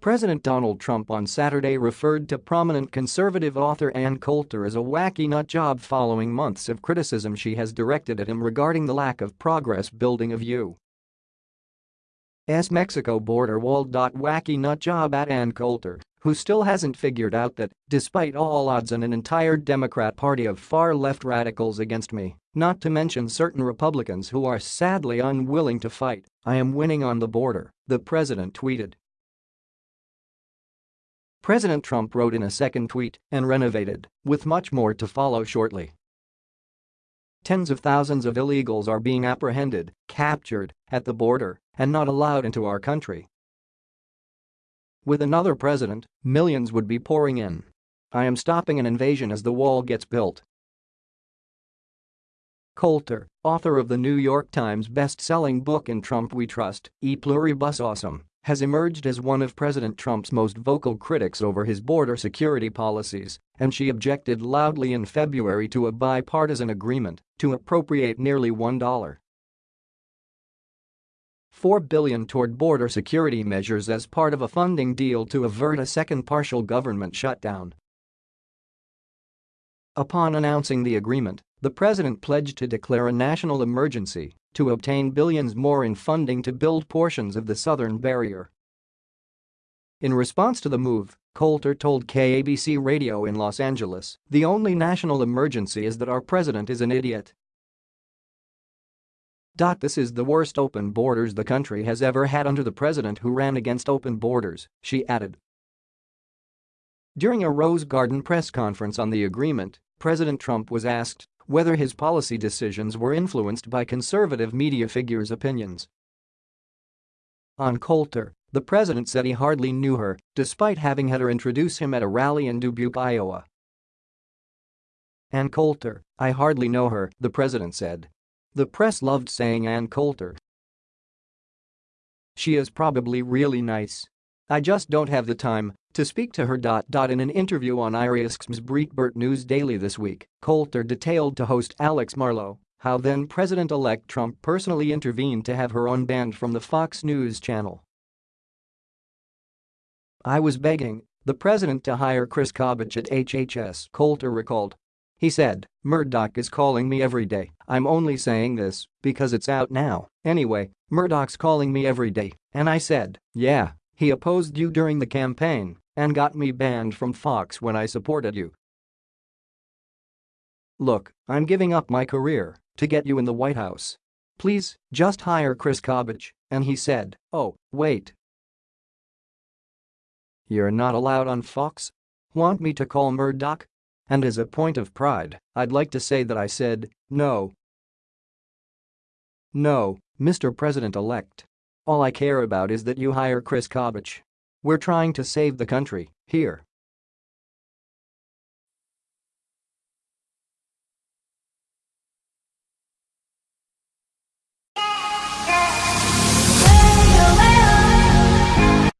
President Donald Trump on Saturday referred to prominent conservative author Ann Coulter as a wacky nut job following months of criticism she has directed at him regarding the lack of progress building of U.S. Mexico border wall. Wacky nut job at Ann Coulter, who still hasn't figured out that, despite all odds and an entire Democrat party of far-left radicals against me, not to mention certain Republicans who are sadly unwilling to fight, I am winning on the border, the president tweeted. President Trump wrote in a second tweet and renovated, with much more to follow shortly. Tens of thousands of illegals are being apprehended, captured, at the border, and not allowed into our country. With another president, millions would be pouring in. I am stopping an invasion as the wall gets built. Coulter, author of the New York Times best-selling book In Trump We Trust, E Pluribus Awesome, has emerged as one of President Trump's most vocal critics over his border security policies, and she objected loudly in February to a bipartisan agreement to appropriate nearly $1. 4 billion toward border security measures as part of a funding deal to avert a second partial government shutdown. Upon announcing the agreement, the president pledged to declare a national emergency to obtain billions more in funding to build portions of the southern barrier. In response to the move, Coulter told KABC radio in Los Angeles, the only national emergency is that our president is an idiot. This is the worst open borders the country has ever had under the president who ran against open borders, she added. During a Rose Garden press conference on the agreement, President Trump was asked whether his policy decisions were influenced by conservative media figures' opinions. On Coulter, the president said he hardly knew her, despite having had her introduce him at a rally in Dubuque, Iowa. Ann Coulter, I hardly know her, the president said. The press loved saying Ann Coulter. She is probably really nice. I just don't have the time, to speak to her. In an interview on SiriusXM's Breitbart News Daily this week, Coulter detailed to host Alex Marlow how then-President-elect Trump personally intervened to have her unbanned from the Fox News channel. I was begging the president to hire Chris Kobach at HHS, Coulter recalled. He said, Murdoch is calling me every day, I'm only saying this because it's out now. Anyway, Murdoch's calling me every day, and I said, yeah, he opposed you during the campaign and got me banned from Fox when I supported you. Look, I'm giving up my career to get you in the White House. Please, just hire Chris Kobach, and he said, oh, wait. You're not allowed on Fox? Want me to call Murdoch? And as a point of pride, I'd like to say that I said, no. No, Mr. President-elect. All I care about is that you hire Chris Kobach. We're trying to save the country, here.